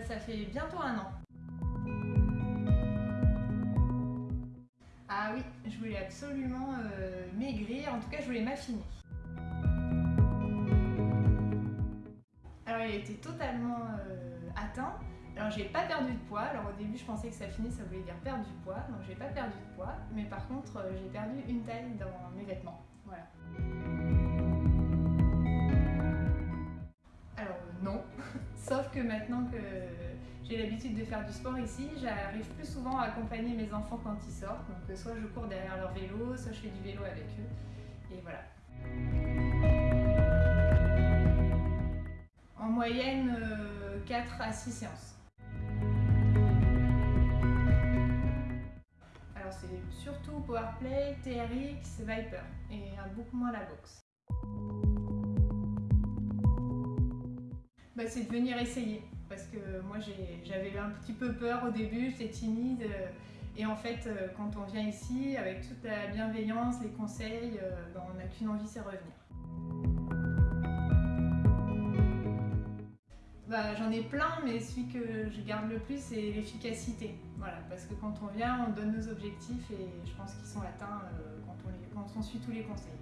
ça fait bientôt un an. Ah oui, je voulais absolument euh, maigrir, en tout cas je voulais m'affiner. Alors il été totalement euh, atteint. Alors j'ai pas perdu de poids, alors au début je pensais que s'affiner ça voulait dire perdre du poids, donc j'ai pas perdu de poids, mais par contre euh, j'ai perdu une taille dans mes vêtements. Voilà. Que maintenant que j'ai l'habitude de faire du sport ici, j'arrive plus souvent à accompagner mes enfants quand ils sortent. Donc euh, soit je cours derrière leur vélo, soit je fais du vélo avec eux. Et voilà. En moyenne, 4 à 6 séances. Alors c'est surtout Powerplay, TRX, Viper et beaucoup moins la boxe. Bah, c'est de venir essayer parce que moi j'avais un petit peu peur au début, j'étais timide et en fait quand on vient ici avec toute la bienveillance, les conseils, bah, on n'a qu'une envie c'est revenir. Bah, j'en ai plein, mais celui que je garde le plus, c'est l'efficacité. Voilà, parce que quand on vient, on donne nos objectifs et je pense qu'ils sont atteints euh, quand on suit tous les conseils.